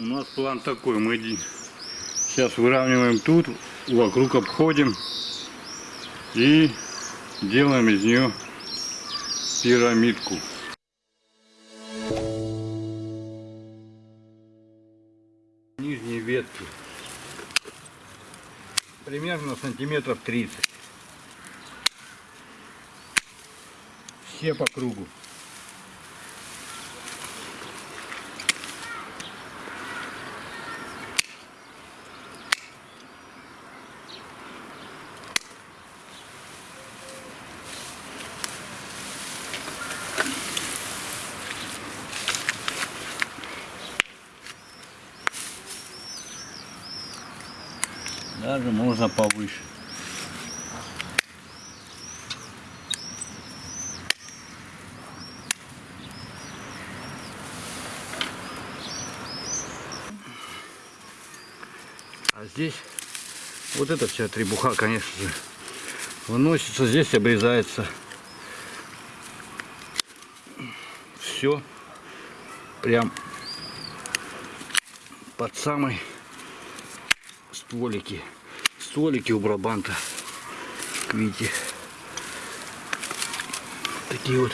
У нас план такой, мы сейчас выравниваем тут, вокруг обходим и делаем из нее пирамидку. Нижние ветки примерно сантиметров 30. Все по кругу. Даже можно повыше. А здесь вот эта вся требуха, конечно же, выносится, здесь обрезается все прям под самой стволики. Стволики у брабанта. Видите. Такие вот.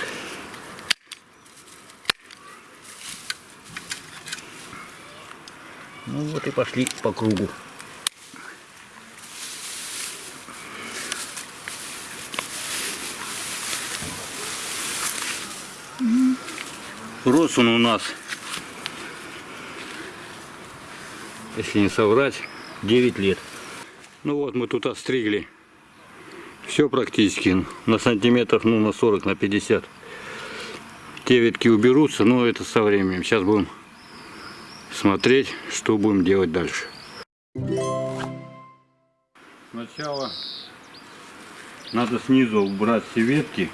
Ну вот и пошли по кругу. Рос он у нас, если не соврать, 9 лет. Ну вот мы тут остригли. Все практически на сантиметров, ну на 40, на 50. Те ветки уберутся, но это со временем. Сейчас будем смотреть, что будем делать дальше. Сначала надо снизу убрать все ветки.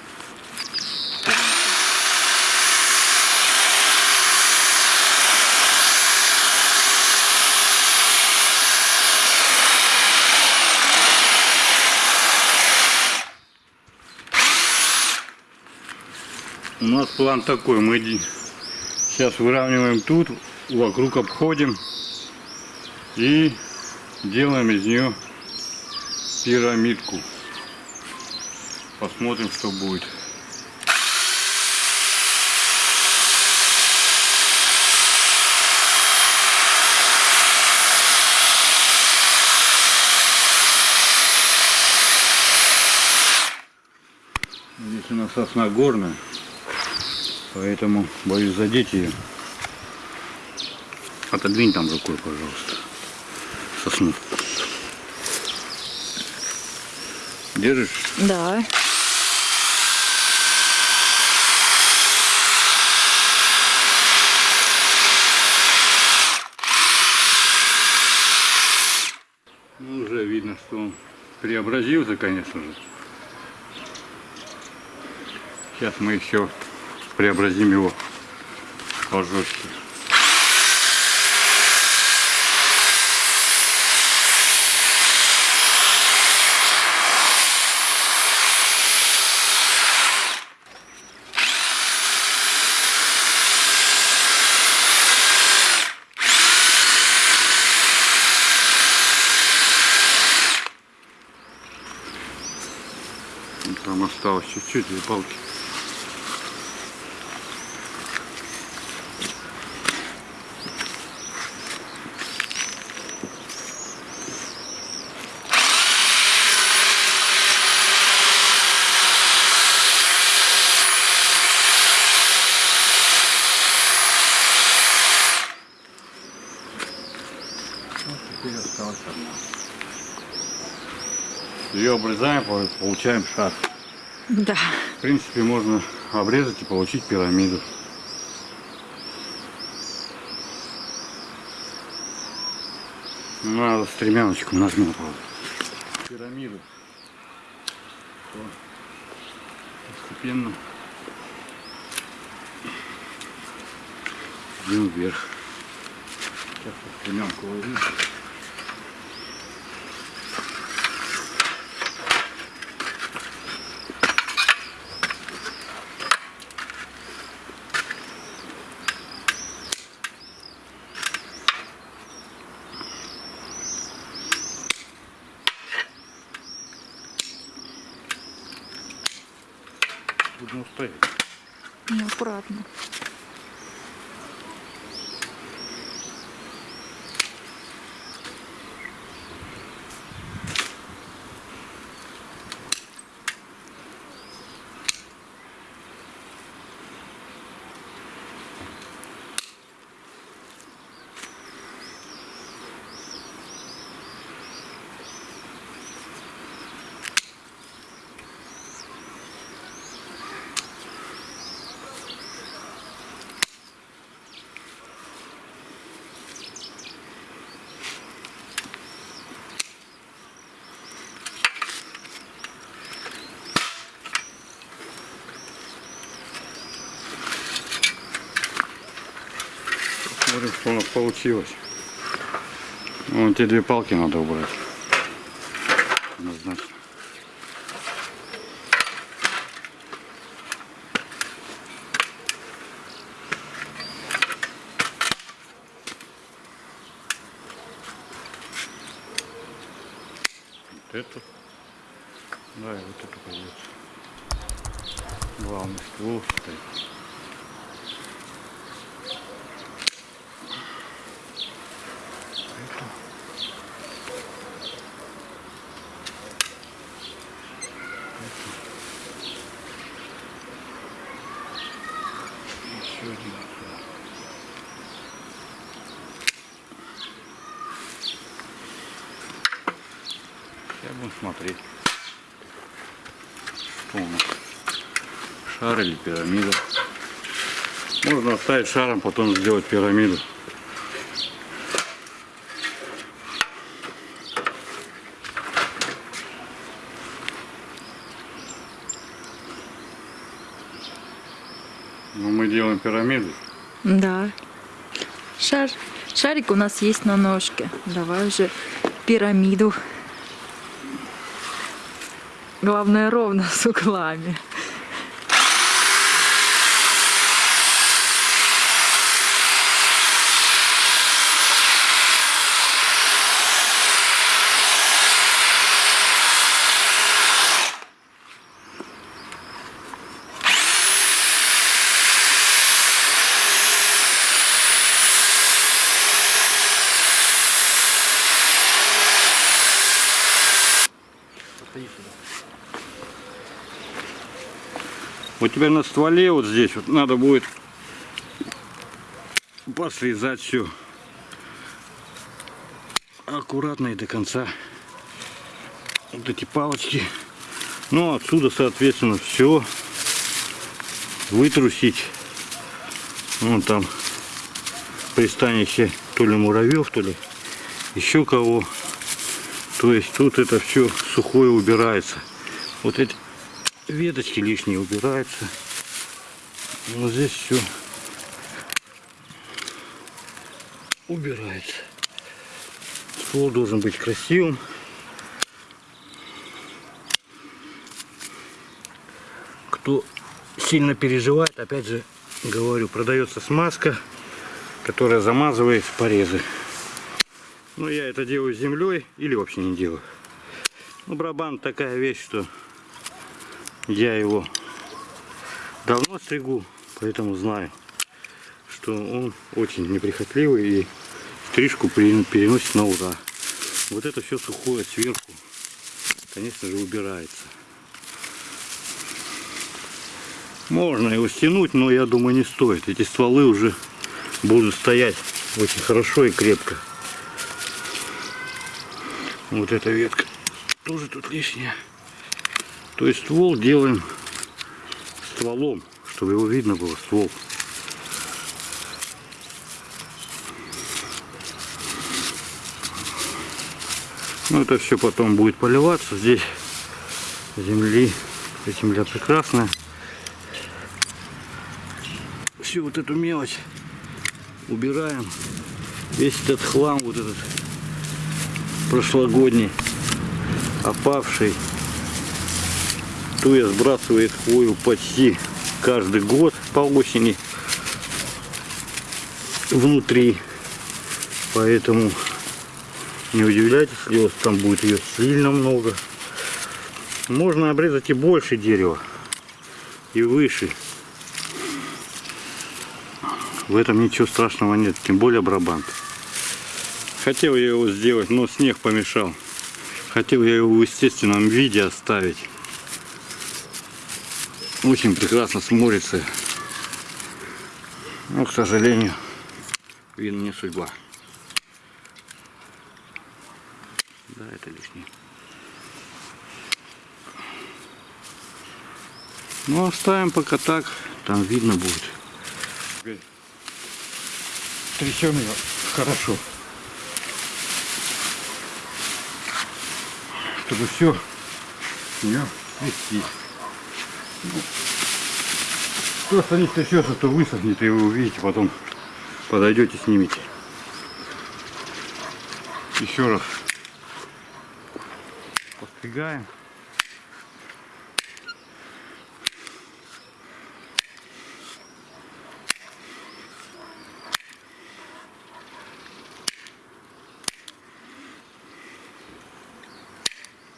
Нас план такой, мы сейчас выравниваем тут, вокруг обходим и делаем из нее пирамидку. Посмотрим, что будет. Здесь у нас сосна горная, поэтому боюсь задеть ее. Отодвинь там рукой, пожалуйста, сосну. Держишь? Да. Ну, уже видно, что он преобразился, конечно же. Сейчас мы еще преобразим его пожестче. Там осталось чуть-чуть две палки. Вот теперь осталась одна. Ее обрезаем, по- получаем шар. Да. В принципе, можно обрезать и получить пирамиду. Надо стремяночку нажмем, правда. Пирамиду. Постепенно идем вверх. Сейчас стремянку возьму. Должно стоять. Ну, Посмотрим, что у нас получилось. Вон те две палки надо убрать. Однозначно. Вот эту. Да, и вот эту пойдет. Главный ствол стоит. Сейчас будем смотреть, нас. Шар или пирамида. Можно оставить шаром, потом сделать пирамиду. Но мы делаем пирамиду. Да. Шар. Шарик у нас есть на ножке. Давай уже пирамиду. Главное ровно с углами. Вот теперь на стволе вот здесь вот надо будет посрезать все аккуратно и до конца. Вот эти палочки. Ну отсюда соответственно все вытрусить. Вон там пристанище то ли муравьев, то ли еще кого. То есть тут это все сухое убирается. Вот эти веточки лишние убираются. Вот здесь все убирается. Ствол должен быть красивым. Кто сильно переживает, опять же говорю, продается смазка, которая замазывает порезы. Но я это делаю землей или вообще не делаю. Ну, барабан такая вещь, что я его давно стригу, поэтому знаю, что он очень неприхотливый и стрижку переносит на ура. Вот это все сухое сверху, конечно же, убирается. Можно его стянуть, но я думаю не стоит. Эти стволы уже будут стоять очень хорошо и крепко. Вот эта ветка тоже тут лишняя. То есть ствол делаем стволом, чтобы его видно было, ствол. Ну это все потом будет поливаться. Здесь земли, земля прекрасная. Всю вот эту мелочь убираем. Весь этот хлам, вот этот прошлогодний, опавший. Туя сбрасывает хвою почти каждый год по осени внутри. Поэтому не удивляйтесь, если там будет ее сильно много. Можно обрезать и больше дерева. и выше. В этом ничего страшного нет, тем более Брабант. Хотел я его сделать, но снег помешал. Хотел я его в естественном виде оставить. Очень прекрасно смотрится. Но, к сожалению, видно не судьба. Да, это лишнее. Ну, оставим пока так, там видно будет. Трясем ее хорошо. Чтобы все не свести. Просто не трясется, то высохнет, и вы увидите, потом подойдете, снимете. Еще раз подстригаем.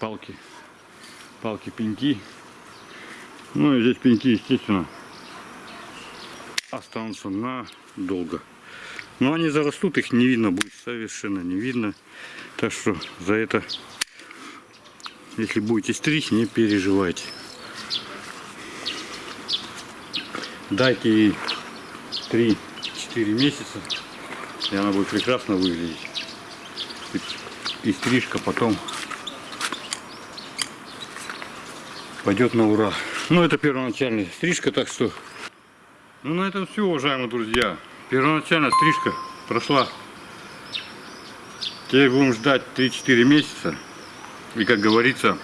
Палки, палки, пеньки. Ну и здесь пеньки, естественно, останутся надолго. Но они зарастут, их не видно будет, совершенно не видно. Так что за это, если будете стричь, не переживайте. Дайте ей 3-4 месяца, и она будет прекрасно выглядеть. И, стрижка потом пойдет на ура. Ну, это первоначальная стрижка, так что... Ну, на этом все, уважаемые друзья. Первоначальная стрижка прошла. Теперь будем ждать 3-4 месяца. И, как говорится,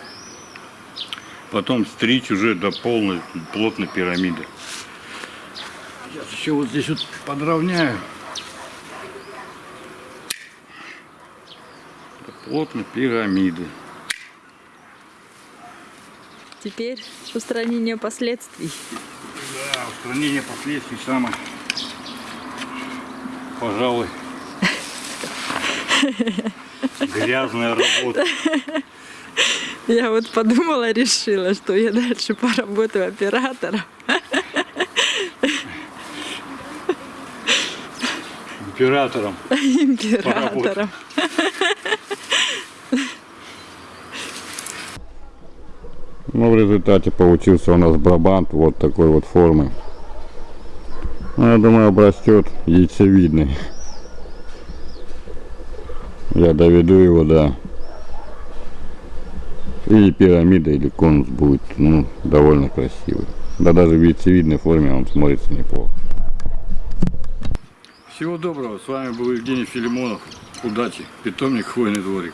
потом стричь уже до полной, плотной пирамиды. Сейчас еще вот здесь вот подровняю. До плотной пирамиды. Теперь устранение последствий. Да, устранение последствий самое, пожалуй, грязная работа. Я вот подумала, решила, что я дальше поработаю оператором. Императором. Императором. Ну, в результате получился у нас брабант вот такой вот формы. Ну, я думаю, обрастет яйцевидный. Я доведу его до или пирамида, или конус будет, ну, довольно красивый. Да даже в яйцевидной форме он смотрится неплохо. Всего доброго, с вами был Евгений Филимонов. Удачи, питомник Хвойный дворик.